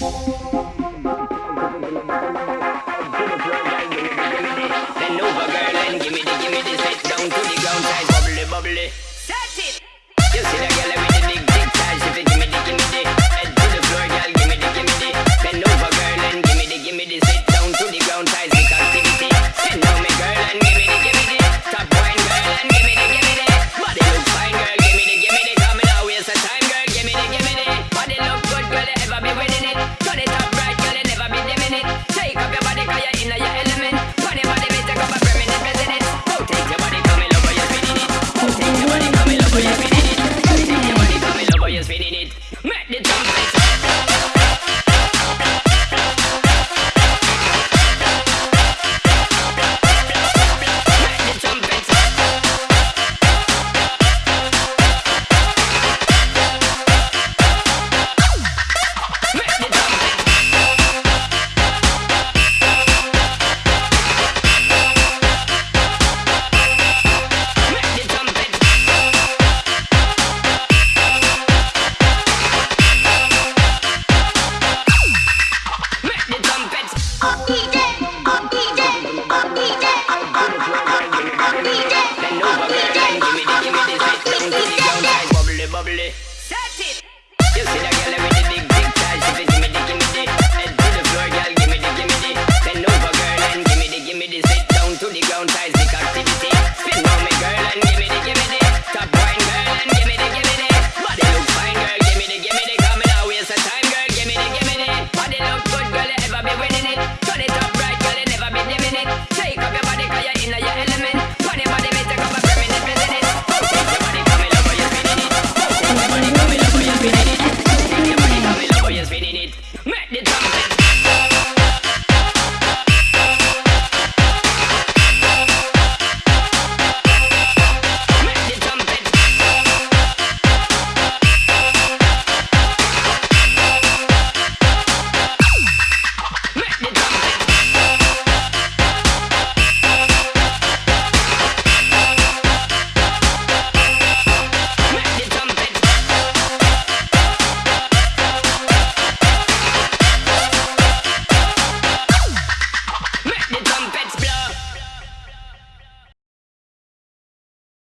Bend over, girl, and gimme the, gimme the set down to the ground, size bubbly, bubbly. down ties